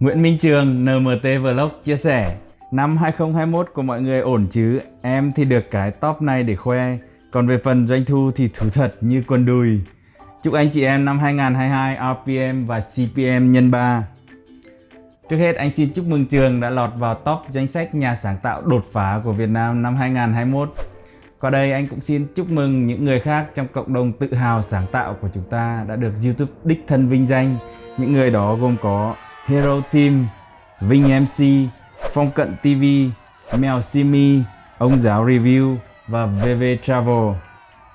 Nguyễn Minh Trường NMT Vlog chia sẻ, Năm 2021 của mọi người ổn chứ? Em thì được cái top này để khoe. Còn về phần doanh thu thì thú thật như quần đùi. Chúc anh chị em năm 2022 RPM và CPM nhân 3 Trước hết, anh xin chúc mừng Trường đã lọt vào top danh sách nhà sáng tạo đột phá của Việt Nam năm 2021 Qua đây, anh cũng xin chúc mừng những người khác trong cộng đồng tự hào sáng tạo của chúng ta đã được YouTube đích thân vinh danh. Những người đó gồm có Hero Team, Vinh MC, Phong Cận TV, Mèo Simi, Ông Giáo Review và VV Travel.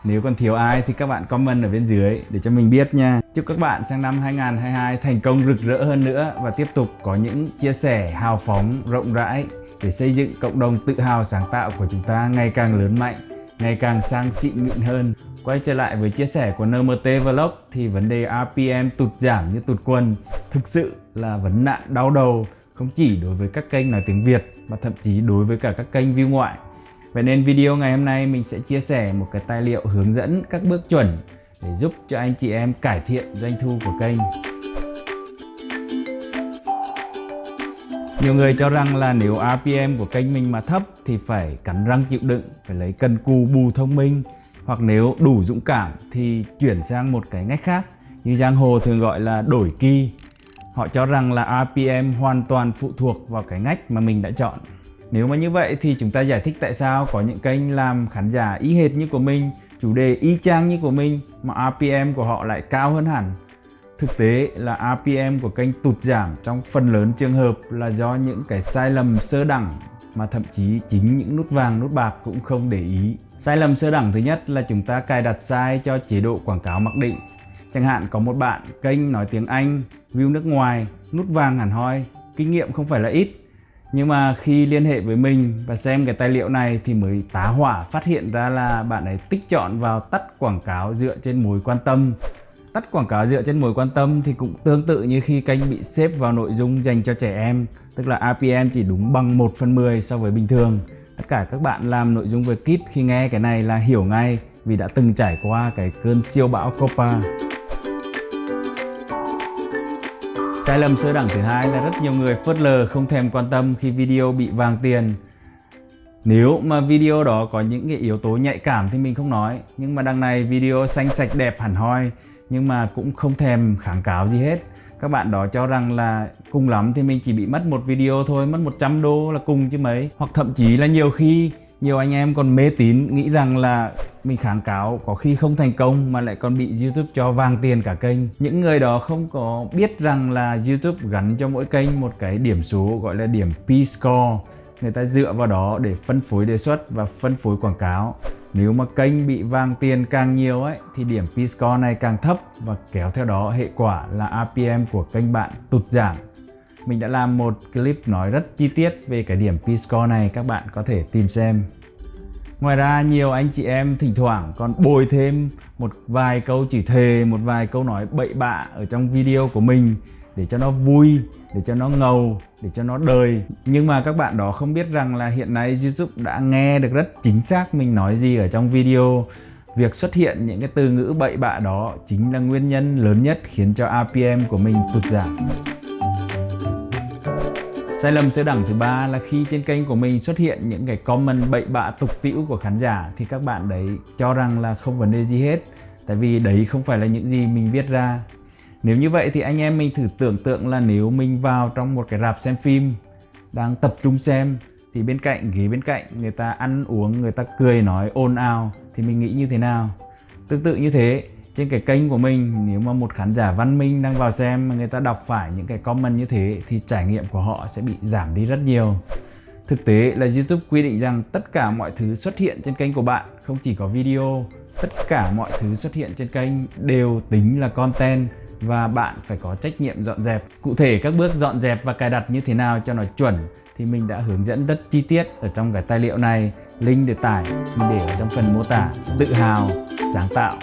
Nếu còn thiếu ai thì các bạn comment ở bên dưới để cho mình biết nha. Chúc các bạn sang năm 2022 thành công rực rỡ hơn nữa và tiếp tục có những chia sẻ hào phóng, rộng rãi để xây dựng cộng đồng tự hào sáng tạo của chúng ta ngày càng lớn mạnh, ngày càng sang xịn mịn hơn. Quay trở lại với chia sẻ của NMT Vlog thì vấn đề RPM tụt giảm như tụt quần thực sự là vấn nạn đau đầu không chỉ đối với các kênh nói tiếng Việt mà thậm chí đối với cả các kênh view ngoại. Vậy nên video ngày hôm nay mình sẽ chia sẻ một cái tài liệu hướng dẫn các bước chuẩn để giúp cho anh chị em cải thiện doanh thu của kênh. Nhiều người cho rằng là nếu RPM của kênh mình mà thấp thì phải cắn răng chịu đựng, phải lấy cần cù bù thông minh hoặc nếu đủ dũng cảm thì chuyển sang một cái ngách khác như giang hồ thường gọi là đổi kỳ Họ cho rằng là RPM hoàn toàn phụ thuộc vào cái ngách mà mình đã chọn. Nếu mà như vậy thì chúng ta giải thích tại sao có những kênh làm khán giả y hệt như của mình, chủ đề y chang như của mình mà RPM của họ lại cao hơn hẳn. Thực tế là RPM của kênh tụt giảm trong phần lớn trường hợp là do những cái sai lầm sơ đẳng mà thậm chí chính những nút vàng nút bạc cũng không để ý. Sai lầm sơ đẳng thứ nhất là chúng ta cài đặt sai cho chế độ quảng cáo mặc định Chẳng hạn có một bạn kênh nói tiếng Anh, view nước ngoài, nút vàng hẳn hoi, kinh nghiệm không phải là ít. Nhưng mà khi liên hệ với mình và xem cái tài liệu này thì mới tá hỏa phát hiện ra là bạn ấy tích chọn vào tắt quảng cáo dựa trên mối quan tâm. Tắt quảng cáo dựa trên mối quan tâm thì cũng tương tự như khi kênh bị xếp vào nội dung dành cho trẻ em, tức là RPM chỉ đúng bằng 1 phần 10 so với bình thường. Tất cả các bạn làm nội dung về Kit khi nghe cái này là hiểu ngay vì đã từng trải qua cái cơn siêu bão Copa. Sai lầm sơ đẳng thứ hai là rất nhiều người phớt lờ không thèm quan tâm khi video bị vàng tiền. Nếu mà video đó có những cái yếu tố nhạy cảm thì mình không nói, Nhưng mà đằng này video xanh sạch đẹp hẳn hoi, Nhưng mà cũng không thèm kháng cáo gì hết Các bạn đó cho rằng là cùng lắm thì mình chỉ bị mất một video thôi, Mất 100 đô là cùng chứ mấy Hoặc thậm chí là nhiều khi nhiều anh em còn mê tín, nghĩ rằng là mình kháng cáo có khi không thành công mà lại còn bị YouTube cho vàng tiền cả kênh. Những người đó không có biết rằng là YouTube gắn cho mỗi kênh một cái điểm số gọi là điểm P-score. Người ta dựa vào đó để phân phối đề xuất và phân phối quảng cáo. Nếu mà kênh bị vàng tiền càng nhiều ấy, thì điểm P-score này càng thấp và kéo theo đó hệ quả là RPM của kênh bạn tụt giảm mình đã làm một clip nói rất chi tiết về cái điểm P-score này các bạn có thể tìm xem. Ngoài ra nhiều anh chị em thỉnh thoảng còn bồi thêm một vài câu chỉ thề, một vài câu nói bậy bạ ở trong video của mình để cho nó vui, để cho nó ngầu, để cho nó đời. Nhưng mà các bạn đó không biết rằng là hiện nay YouTube đã nghe được rất chính xác mình nói gì ở trong video. Việc xuất hiện những cái từ ngữ bậy bạ đó chính là nguyên nhân lớn nhất khiến cho RPM của mình tụt giảm. Sai lầm sơ đẳng thứ ba là khi trên kênh của mình xuất hiện những cái comment bậy bạ tục tĩu của khán giả thì các bạn đấy cho rằng là không vấn đề gì hết. Tại vì đấy không phải là những gì mình viết ra. Nếu như vậy thì anh em mình thử tưởng tượng là nếu mình vào trong một cái rạp xem phim, đang tập trung xem, thì bên cạnh, ghế bên cạnh người ta ăn uống, người ta cười nói ồn ào, thì mình nghĩ như thế nào? Tương tự như thế trên cái kênh của mình, nếu mà một khán giả văn minh đang vào xem mà người ta đọc phải những cái comment như thế thì trải nghiệm của họ sẽ bị giảm đi rất nhiều. Thực tế là YouTube quy định rằng tất cả mọi thứ xuất hiện trên kênh của bạn, không chỉ có video, tất cả mọi thứ xuất hiện trên kênh đều tính là content và bạn phải có trách nhiệm dọn dẹp. Cụ thể các bước dọn dẹp và cài đặt như thế nào cho nó chuẩn thì mình đã hướng dẫn rất chi tiết ở trong cái tài liệu này. Link để tải mình để ở trong phần mô tả. Tự hào, sáng tạo.